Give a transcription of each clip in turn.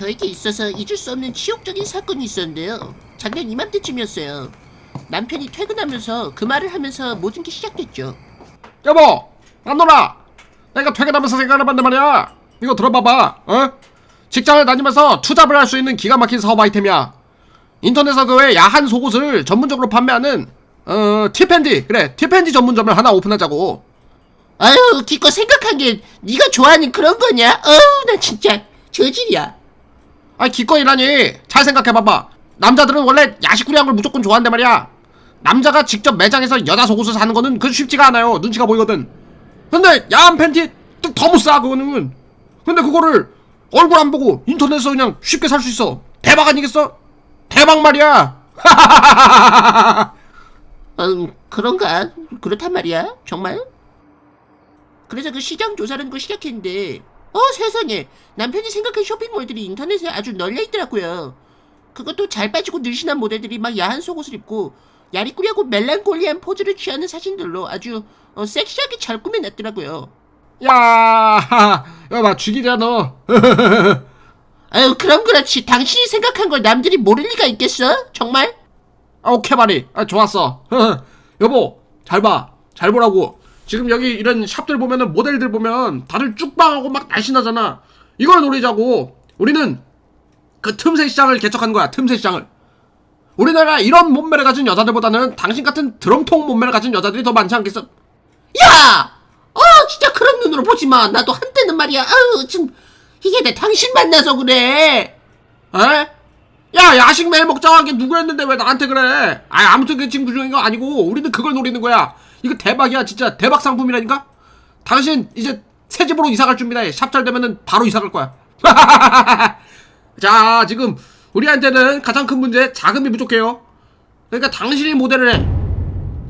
저에게 있어서 잊을 수 없는 치욕적인 사건이 있었는데요. 작년 이맘때쯤이었어요. 남편이 퇴근하면서 그 말을 하면서 모든 게 시작됐죠. 여보 안노라 내가 퇴근하면서 생각해봤는데 말이야 이거 들어봐봐 어? 직장을 다니면서 투잡을 할 수 있는 기가 막힌 사업 아이템이야 인터넷에서 그 외 야한 속옷을 전문적으로 판매하는 어 티팬디 그래 티팬디 전문점을 하나 오픈하자고 아유, 기껏 생각한 게 네가 좋아하는 그런 거냐? 어우, 나 진짜 저질이야. 아 기꺼이라니 잘 생각해봐봐 남자들은 원래 야식구리한 걸 무조건 좋아한단 말이야 남자가 직접 매장에서 여자 속옷을 사는 거는 그 쉽지가 않아요 눈치가 보이거든 근데 야한 팬티 더못싸 그거는 근데 그거를 얼굴 안 보고 인터넷에서 그냥 쉽게 살 수 있어 대박 아니겠어? 대박 말이야 음, 그런가? 그렇단 말이야? 정말? 그래서 그 시장 조사라는 걸 시작했는데, 어, 세상에. 남편이 생각한 쇼핑몰들이 인터넷에 아주 널려 있더라고요. 그것도 잘 빠지고 늘씬한 모델들이 막 야한 속옷을 입고, 야리꾸리하고 멜랑콜리한 포즈를 취하는 사진들로 아주 어, 섹시하게 잘 꾸며놨더라고요. 야 여봐 죽이자 너 아유, 그럼 그렇지. 당신이 생각한 걸 남들이 모를 리가 있겠어? 정말? 아, 오케이 말이 아 좋았어 여보 잘 봐 잘 보라고 지금 여기 이런 샵들 보면은 모델들 보면 다들 쭉방하고 막 날씬하잖아 이걸 노리자고 우리는 그 틈새 시장을 개척한 거야 틈새 시장을 우리나라 이런 몸매를 가진 여자들보다는 당신 같은 드럼통 몸매를 가진 여자들이 더 많지 않겠어 야! 어, 진짜 그런 눈으로 보지 마. 나도 한때는 말이야. 아유, 지금, 이게 내 당신 만나서 그래. 에? 야 야식 매일 먹자고 게 누구였는데 왜 나한테 그래 아 아무튼 그 친구 중인 거 아니고 우리는 그걸 노리는 거야 이거 대박이야 진짜. 대박 상품이라니까? 당신 이제 새 집으로 이사 갈 준비다 샵잘 되면은 바로 이사 갈 거야. 자 지금 우리한테는 가장 큰 문제 자금이 부족해요. 그러니까 당신이 모델을 해.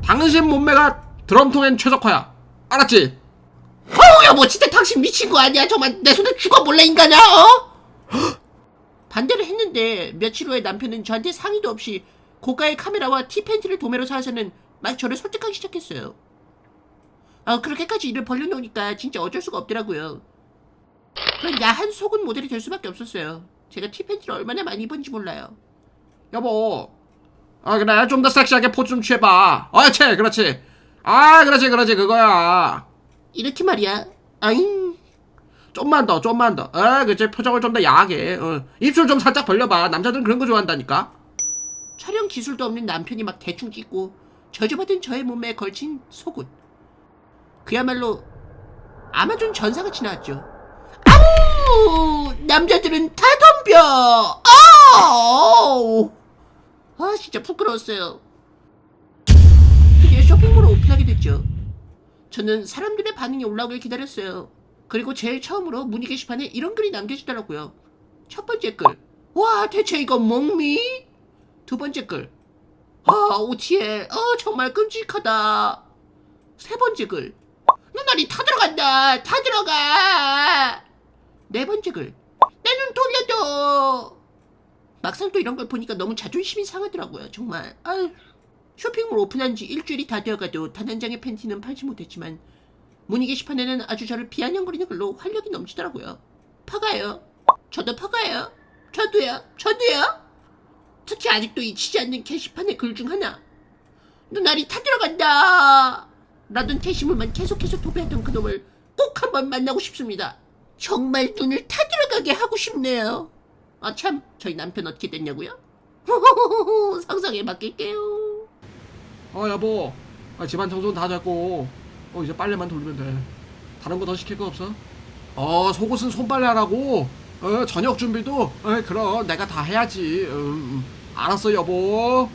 당신 몸매가 드럼통엔 최적화야. 알았지? 어우, 여보, 진짜 당신 미친 거 아니야? 정말 내 손에 죽어볼래, 인간아, 어? 반대를 했는데, 며칠 후에 남편은 저한테 상의도 없이 고가의 카메라와 티팬티를 도매로 사서는 막 저를 설득하기 시작했어요. 아, 그렇게까지 일을 벌려놓으니까 진짜 어쩔 수가 없더라고요. 그런 야한 속은 모델이 될 수밖에 없었어요. 제가 티팬티를 얼마나 많이 입었는지 몰라요. 여보 아 그래 좀 더 섹시하게 포즈 좀 취해봐 어치 그렇지 아 그렇지 그렇지 그거야 이렇게 말이야. 아잉. 좀만 더 좀만 더 아, 그치 표정을 좀 더 야하게 어. 입술 좀 살짝 벌려봐 남자들은 그런 거 좋아한다니까 촬영 기술도 없는 남편이 막 대충 찍고 저주받은 저의 몸매에 걸친 속옷. 그야말로 아마존 전사같이 나왔죠. 아우! 남자들은 다 덤벼! 아우! 아, 진짜 부끄러웠어요. 드디어 쇼핑몰을 오픈하게 됐죠. 저는 사람들의 반응이 올라오길 기다렸어요. 그리고 제일 처음으로 문의 게시판에 이런 글이 남겨지더라고요. 첫 번째 글. 와, 대체 이거 몽미? 두 번째 글. 아, 오티엘. 어, 정말 끔찍하다. 세 번째 글. 눈알이 다 들어간다. 다 들어가. 네 번째 글. 내 눈 돌려줘. 막상 또 이런 걸 보니까 너무 자존심이 상하더라고요. 정말. 아유. 쇼핑몰 오픈한 지 일주일이 다 되어가도 단 한 장의 팬티는 팔지 못했지만 문의 게시판에는 아주 저를 비아냥거리는 글로 활력이 넘치더라고요. 퍼가요. 저도 퍼가요. 저도요. 저도요. 특히 아직도 잊히지 않는 게시판의 글 중 하나. 눈알이 타 들어간다. 라던 게시물만 계속해서 도배했던 그놈을 꼭 한번 만나고 싶습니다. 정말 눈을 타 들어가게 하고 싶네요. 아 참, 저희 남편 어떻게 됐냐고요? 상상에 맡길게요. 어 여보 아, 집안 청소는 다 됐고 어 이제 빨래만 돌리면 돼 다른 거 더 시킬 거 없어? 어 속옷은 손빨래 하라고 어 저녁 준비도 어 그럼 내가 다 해야지 음, 음. 알았어 여보